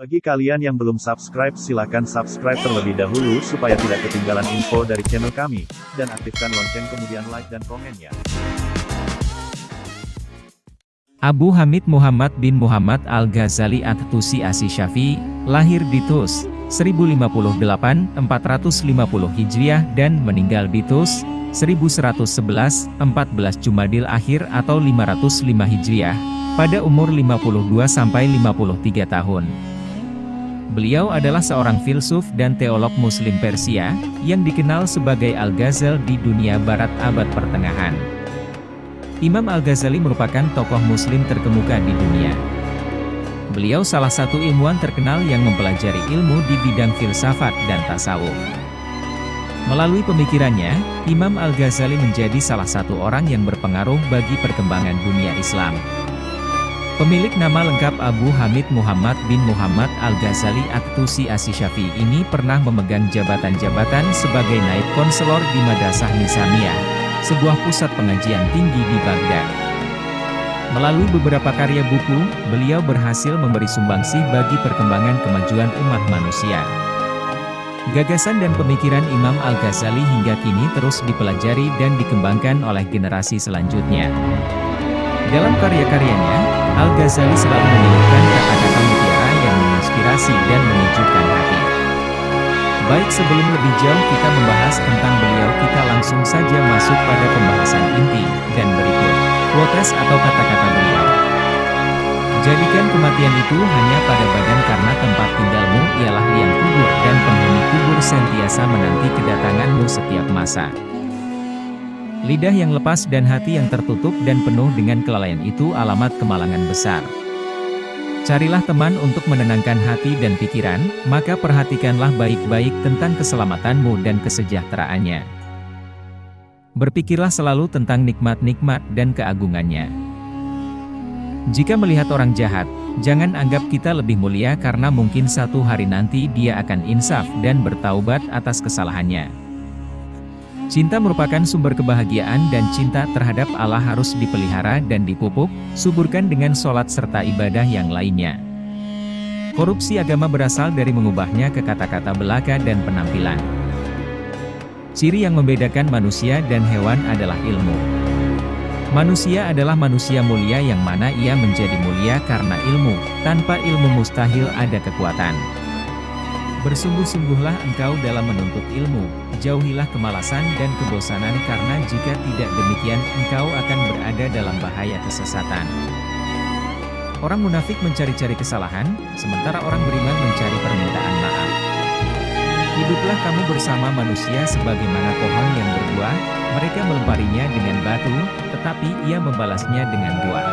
Bagi kalian yang belum subscribe silakan subscribe terlebih dahulu supaya tidak ketinggalan info dari channel kami, dan aktifkan lonceng kemudian like dan komennya. Abu Hamid Muhammad bin Muhammad Al-Ghazali At-Tusi Asy-Syafi'i, lahir di Tus, 1058, 450 Hijriah dan meninggal di Tus, 1111, 14 Jumadil Akhir atau 505 Hijriah, pada umur 52-53 tahun. Beliau adalah seorang filsuf dan teolog muslim Persia, yang dikenal sebagai Al-Ghazal di dunia barat abad pertengahan. Imam Al-Ghazali merupakan tokoh muslim terkemuka di dunia. Beliau salah satu ilmuwan terkenal yang mempelajari ilmu di bidang filsafat dan tasawuf. Melalui pemikirannya, Imam Al-Ghazali menjadi salah satu orang yang berpengaruh bagi perkembangan dunia Islam. Pemilik nama lengkap Abu Hamid Muhammad bin Muhammad Al-Ghazali At-Tusi Asy-Syafi'i ini pernah memegang jabatan-jabatan sebagai naib konselor di Madrasah Nisamiyah, sebuah pusat pengajian tinggi di Baghdad. Melalui beberapa karya buku, beliau berhasil memberi sumbangsih bagi perkembangan kemajuan umat manusia. Gagasan dan pemikiran Imam Al-Ghazali hingga kini terus dipelajari dan dikembangkan oleh generasi selanjutnya. Dalam karya-karyanya, Al-Ghazali selalu menyebutkan kata-kata mutiara yang menginspirasi dan menyejukkan hati. Baik sebelum lebih jauh kita membahas tentang beliau kita langsung saja masuk pada pembahasan inti, dan berikut, quotes atau kata-kata beliau. Jadikan kematian itu hanya pada badan karena tempat tinggalmu ialah liang kubur dan penghuni kubur sentiasa menanti kedatanganmu setiap masa. Lidah yang lepas dan hati yang tertutup dan penuh dengan kelalaian itu alamat kemalangan besar. Carilah teman untuk menenangkan hati dan pikiran, maka perhatikanlah baik-baik tentang keselamatanmu dan kesejahteraannya. Berpikirlah selalu tentang nikmat-nikmat dan keagungannya. Jika melihat orang jahat, jangan anggap kita lebih mulia karena mungkin satu hari nanti dia akan insaf dan bertaubat atas kesalahannya. Cinta merupakan sumber kebahagiaan dan cinta terhadap Allah harus dipelihara dan dipupuk, suburkan dengan sholat serta ibadah yang lainnya. Korupsi agama berasal dari mengubahnya ke kata-kata belaka dan penampilan. Ciri yang membedakan manusia dan hewan adalah ilmu. Manusia adalah manusia mulia yang mana ia menjadi mulia karena ilmu, tanpa ilmu mustahil ada kekuatan. Bersungguh-sungguhlah engkau dalam menuntut ilmu, jauhilah kemalasan dan kebosanan karena jika tidak demikian engkau akan berada dalam bahaya kesesatan. Orang munafik mencari-cari kesalahan, sementara orang beriman mencari permintaan maaf. Hiduplah kamu bersama manusia sebagaimana pohon yang berbuah, mereka melemparinya dengan batu, tetapi ia membalasnya dengan doa.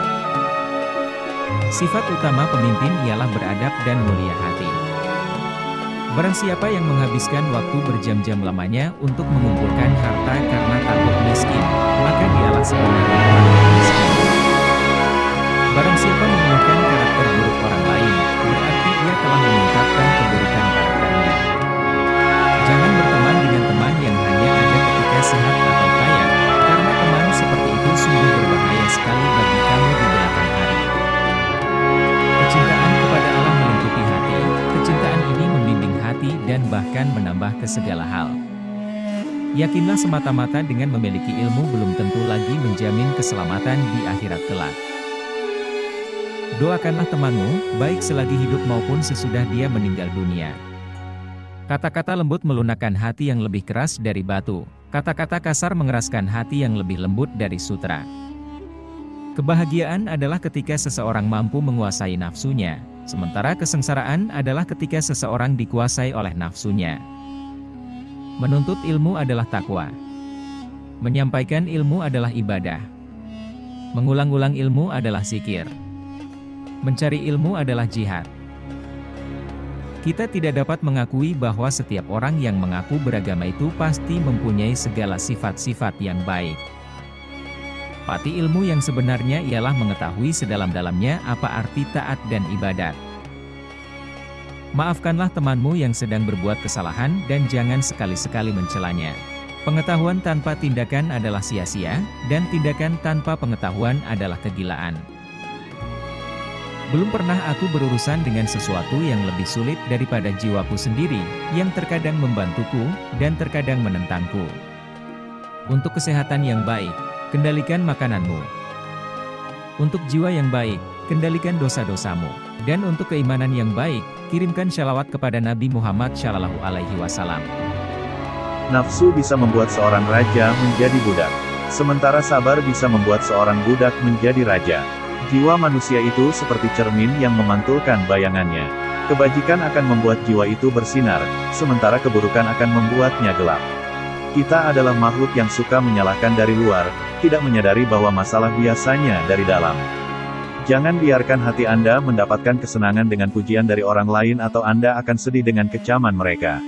Sifat utama pemimpin ialah beradab dan mulia hati. Barang siapa yang menghabiskan waktu berjam-jam lamanya untuk mengumpulkan harta karena takut miskin, maka dialah sebenarnya orang miskin. Barang siapa mengeluhkan karakter buruk orang lain, berarti dia telah mengungkapkan dan bahkan menambah ke segala hal. Yakinlah semata-mata dengan memiliki ilmu belum tentu lagi menjamin keselamatan di akhirat kelak. Doakanlah temanmu, baik selagi hidup maupun sesudah dia meninggal dunia. Kata-kata lembut melunakkan hati yang lebih keras dari batu. Kata-kata kasar mengeraskan hati yang lebih lembut dari sutra. Kebahagiaan adalah ketika seseorang mampu menguasai nafsunya, sementara kesengsaraan adalah ketika seseorang dikuasai oleh nafsunya. Menuntut ilmu adalah takwa. Menyampaikan ilmu adalah ibadah. Mengulang-ulang ilmu adalah zikir. Mencari ilmu adalah jihad. Kita tidak dapat mengakui bahwa setiap orang yang mengaku beragama itu pasti mempunyai segala sifat-sifat yang baik. Pati ilmu yang sebenarnya ialah mengetahui sedalam-dalamnya apa arti taat dan ibadat. Maafkanlah temanmu yang sedang berbuat kesalahan dan jangan sekali-sekali mencelanya. Pengetahuan tanpa tindakan adalah sia-sia, dan tindakan tanpa pengetahuan adalah kegilaan. Belum pernah aku berurusan dengan sesuatu yang lebih sulit daripada jiwaku sendiri, yang terkadang membantuku, dan terkadang menentangku. Untuk kesehatan yang baik, kendalikan makananmu. Untuk jiwa yang baik, kendalikan dosa-dosamu. Dan untuk keimanan yang baik, kirimkan shalawat kepada Nabi Muhammad Shallallahu Alaihi Wasallam. Nafsu bisa membuat seorang raja menjadi budak. Sementara sabar bisa membuat seorang budak menjadi raja. Jiwa manusia itu seperti cermin yang memantulkan bayangannya. Kebajikan akan membuat jiwa itu bersinar, sementara keburukan akan membuatnya gelap. Kita adalah makhluk yang suka menyalahkan dari luar, tidak menyadari bahwa masalah biasanya dari dalam. Jangan biarkan hati Anda mendapatkan kesenangan dengan pujian dari orang lain atau Anda akan sedih dengan kecaman mereka.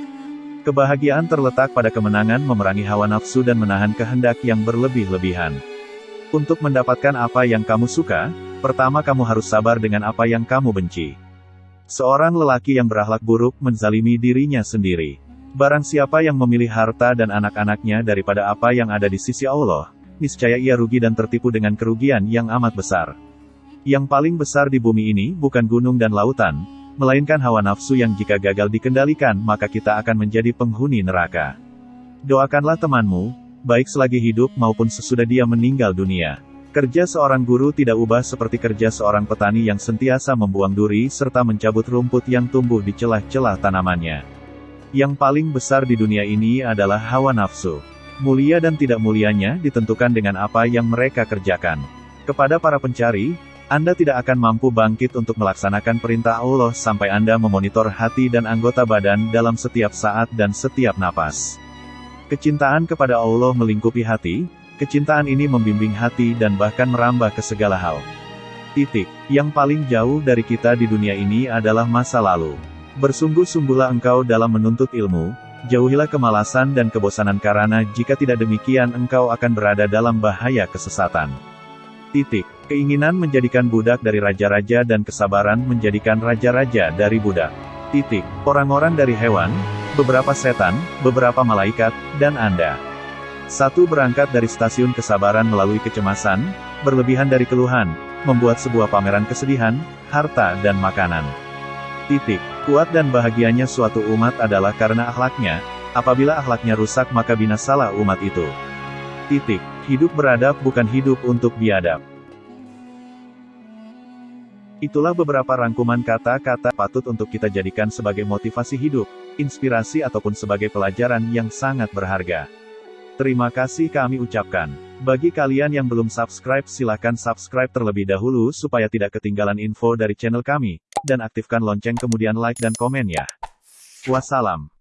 Kebahagiaan terletak pada kemenangan memerangi hawa nafsu dan menahan kehendak yang berlebih-lebihan. Untuk mendapatkan apa yang kamu suka, Pertama kamu harus sabar dengan apa yang kamu benci. Seorang lelaki yang berakhlak buruk menzalimi dirinya sendiri. Barang siapa yang memilih harta dan anak-anaknya daripada apa yang ada di sisi Allah, niscaya ia rugi dan tertipu dengan kerugian yang amat besar. Yang paling besar di bumi ini bukan gunung dan lautan, melainkan hawa nafsu yang jika gagal dikendalikan maka kita akan menjadi penghuni neraka. Doakanlah temanmu, baik selagi hidup maupun sesudah dia meninggal dunia. Kerja seorang guru tidak ubah seperti kerja seorang petani yang sentiasa membuang duri serta mencabut rumput yang tumbuh di celah-celah tanamannya. Yang paling besar di dunia ini adalah hawa nafsu. Mulia dan tidak mulianya ditentukan dengan apa yang mereka kerjakan. Kepada para pencari, Anda tidak akan mampu bangkit untuk melaksanakan perintah Allah sampai Anda memonitor hati dan anggota badan dalam setiap saat dan setiap napas. Kecintaan kepada Allah melingkupi hati, Kecintaan ini membimbing hati dan bahkan merambah ke segala hal. Titik. Yang paling jauh dari kita di dunia ini adalah masa lalu. Bersungguh-sungguhlah engkau dalam menuntut ilmu, jauhilah kemalasan dan kebosanan karena jika tidak demikian engkau akan berada dalam bahaya kesesatan. Titik. Keinginan menjadikan budak dari raja-raja dan kesabaran menjadikan raja-raja dari budak. Titik. Orang-orang dari hewan, beberapa setan, beberapa malaikat, dan Anda. Satu berangkat dari stasiun kesabaran melalui kecemasan, berlebihan dari keluhan, membuat sebuah pameran kesedihan, harta dan makanan. Titik. Kuat dan bahagianya suatu umat adalah karena akhlaknya, apabila akhlaknya rusak maka binasalah umat itu. Titik. Hidup beradab bukan hidup untuk biadab. Itulah beberapa rangkuman kata-kata patut untuk kita jadikan sebagai motivasi hidup, inspirasi ataupun sebagai pelajaran yang sangat berharga. Terima kasih kami ucapkan. Bagi kalian yang belum subscribe silahkan subscribe terlebih dahulu supaya tidak ketinggalan info dari channel kami, dan aktifkan lonceng kemudian like dan komen ya. Wassalam.